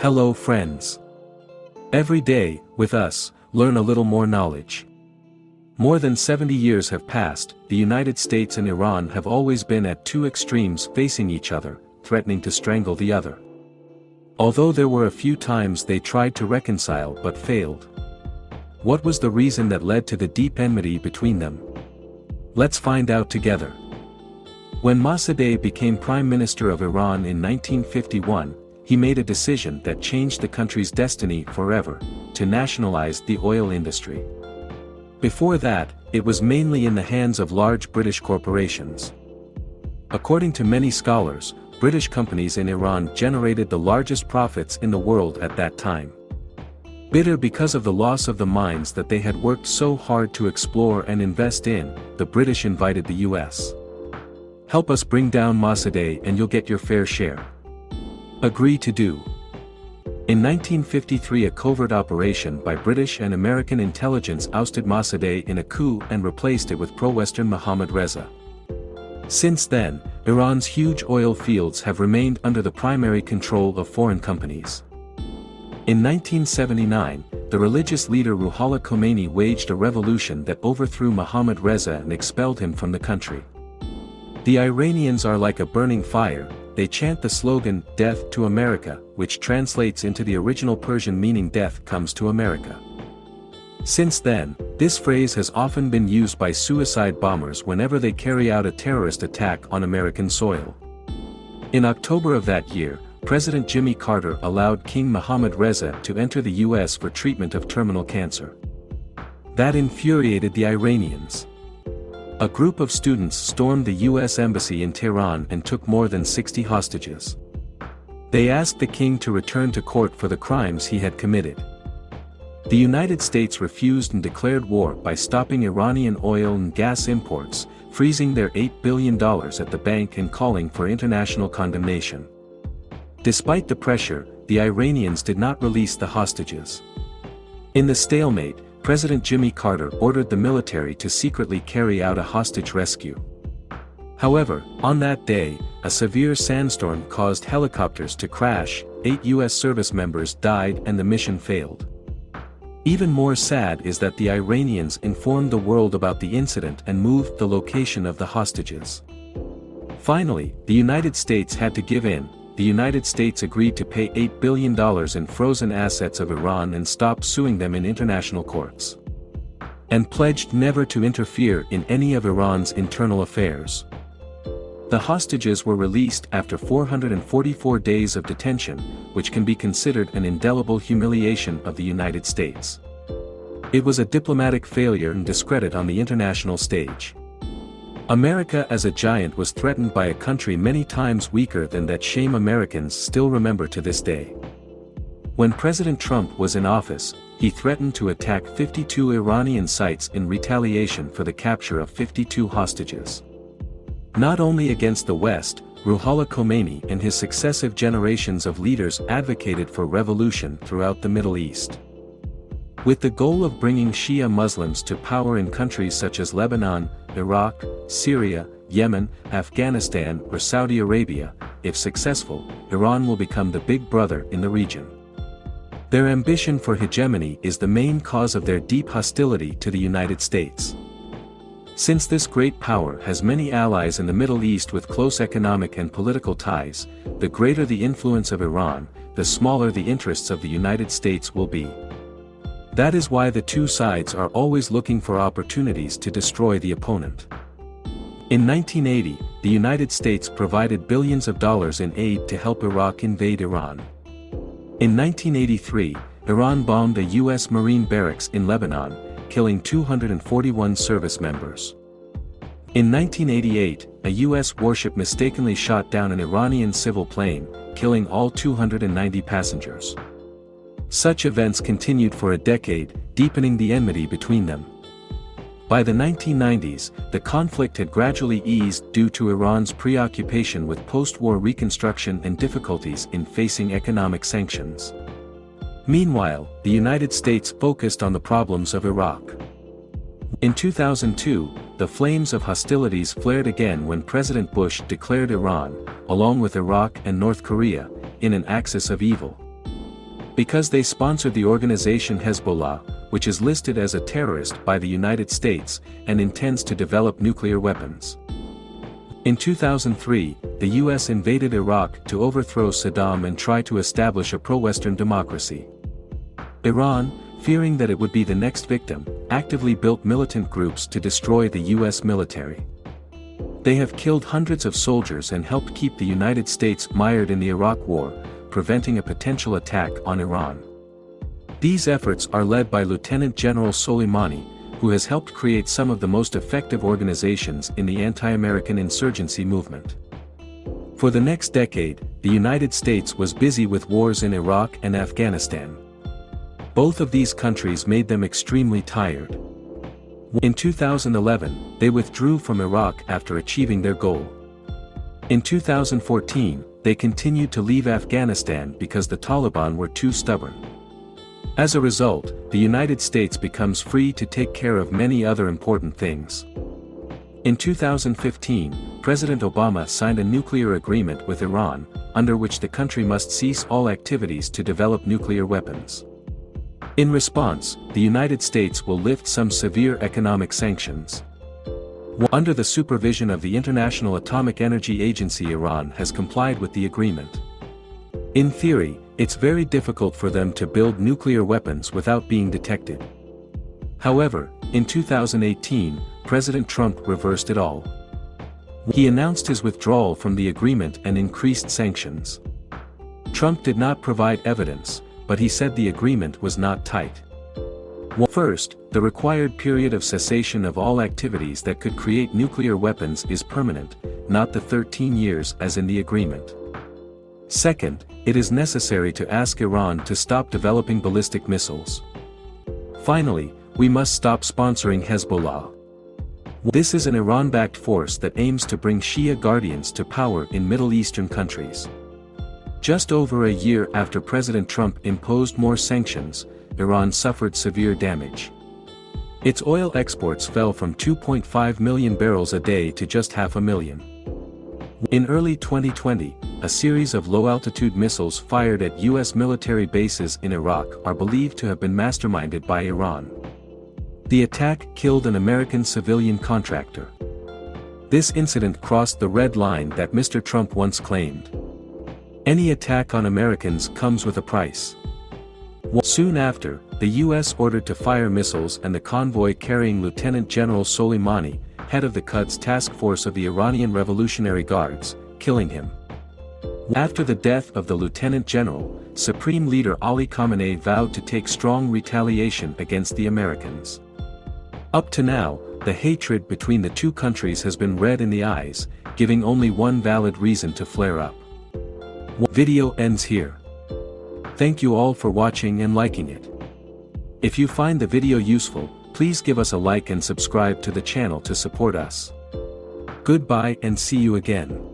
Hello friends. Every day, with us, learn a little more knowledge. More than 70 years have passed, the United States and Iran have always been at two extremes facing each other, threatening to strangle the other. Although there were a few times they tried to reconcile but failed. What was the reason that led to the deep enmity between them? Let's find out together. When Mossadegh became Prime Minister of Iran in 1951, he made a decision that changed the country's destiny forever, to nationalize the oil industry. Before that, it was mainly in the hands of large British corporations. According to many scholars, British companies in Iran generated the largest profits in the world at that time. Bitter because of the loss of the mines that they had worked so hard to explore and invest in, the British invited the US. Help us bring down Mossadegh and you'll get your fair share. Agree to do. In 1953 a covert operation by British and American intelligence ousted Mossadegh in a coup and replaced it with pro-Western Mohammad Reza. Since then, Iran's huge oil fields have remained under the primary control of foreign companies. In 1979, the religious leader Ruhollah Khomeini waged a revolution that overthrew Mohammad Reza and expelled him from the country. The Iranians are like a burning fire, they chant the slogan, Death to America, which translates into the original Persian meaning death comes to America. Since then, this phrase has often been used by suicide bombers whenever they carry out a terrorist attack on American soil. In October of that year, President Jimmy Carter allowed King Mohammad Reza to enter the US for treatment of terminal cancer. That infuriated the Iranians. A group of students stormed the US embassy in Tehran and took more than 60 hostages. They asked the king to return to court for the crimes he had committed. The United States refused and declared war by stopping Iranian oil and gas imports, freezing their $8 billion at the bank and calling for international condemnation. Despite the pressure, the Iranians did not release the hostages. In the stalemate, President Jimmy Carter ordered the military to secretly carry out a hostage rescue. However, on that day, a severe sandstorm caused helicopters to crash, eight U.S. service members died and the mission failed. Even more sad is that the Iranians informed the world about the incident and moved the location of the hostages. Finally, the United States had to give in, the United States agreed to pay $8 billion in frozen assets of Iran and stop suing them in international courts. And pledged never to interfere in any of Iran's internal affairs. The hostages were released after 444 days of detention, which can be considered an indelible humiliation of the United States. It was a diplomatic failure and discredit on the international stage. America as a giant was threatened by a country many times weaker than that shame Americans still remember to this day. When President Trump was in office, he threatened to attack 52 Iranian sites in retaliation for the capture of 52 hostages. Not only against the West, Ruhollah Khomeini and his successive generations of leaders advocated for revolution throughout the Middle East. With the goal of bringing Shia Muslims to power in countries such as Lebanon, Iraq, Syria, Yemen, Afghanistan or Saudi Arabia, if successful, Iran will become the big brother in the region. Their ambition for hegemony is the main cause of their deep hostility to the United States. Since this great power has many allies in the Middle East with close economic and political ties, the greater the influence of Iran, the smaller the interests of the United States will be. That is why the two sides are always looking for opportunities to destroy the opponent. In 1980, the United States provided billions of dollars in aid to help Iraq invade Iran. In 1983, Iran bombed a U.S. Marine barracks in Lebanon, killing 241 service members. In 1988, a U.S. warship mistakenly shot down an Iranian civil plane, killing all 290 passengers. Such events continued for a decade, deepening the enmity between them. By the 1990s, the conflict had gradually eased due to Iran's preoccupation with post-war reconstruction and difficulties in facing economic sanctions. Meanwhile, the United States focused on the problems of Iraq. In 2002, the flames of hostilities flared again when President Bush declared Iran, along with Iraq and North Korea, in an axis of evil. Because they sponsored the organization Hezbollah, which is listed as a terrorist by the United States, and intends to develop nuclear weapons. In 2003, the US invaded Iraq to overthrow Saddam and try to establish a pro-Western democracy. Iran, fearing that it would be the next victim, actively built militant groups to destroy the US military. They have killed hundreds of soldiers and helped keep the United States mired in the Iraq War, preventing a potential attack on Iran. These efforts are led by Lieutenant General Soleimani, who has helped create some of the most effective organizations in the anti-American insurgency movement. For the next decade, the United States was busy with wars in Iraq and Afghanistan. Both of these countries made them extremely tired. In 2011, they withdrew from Iraq after achieving their goal. In 2014, they continued to leave Afghanistan because the Taliban were too stubborn. As a result, the United States becomes free to take care of many other important things. In 2015, President Obama signed a nuclear agreement with Iran, under which the country must cease all activities to develop nuclear weapons. In response, the United States will lift some severe economic sanctions. Under the supervision of the International Atomic Energy Agency Iran has complied with the agreement. In theory, it's very difficult for them to build nuclear weapons without being detected. However, in 2018, President Trump reversed it all. He announced his withdrawal from the agreement and increased sanctions. Trump did not provide evidence, but he said the agreement was not tight. First, the required period of cessation of all activities that could create nuclear weapons is permanent, not the 13 years as in the agreement. Second, it is necessary to ask Iran to stop developing ballistic missiles. Finally, we must stop sponsoring Hezbollah. This is an Iran-backed force that aims to bring Shia guardians to power in Middle Eastern countries. Just over a year after President Trump imposed more sanctions, Iran suffered severe damage. Its oil exports fell from 2.5 million barrels a day to just half a million. In early 2020, a series of low-altitude missiles fired at U.S. military bases in Iraq are believed to have been masterminded by Iran. The attack killed an American civilian contractor. This incident crossed the red line that Mr. Trump once claimed. Any attack on Americans comes with a price. Soon after, the U.S. ordered to fire missiles and the convoy carrying Lieutenant General Soleimani, head of the Quds task force of the Iranian Revolutionary Guards, killing him. After the death of the Lieutenant General, Supreme Leader Ali Khamenei vowed to take strong retaliation against the Americans. Up to now, the hatred between the two countries has been red in the eyes, giving only one valid reason to flare up. Video ends here. Thank you all for watching and liking it. If you find the video useful, please give us a like and subscribe to the channel to support us. Goodbye and see you again.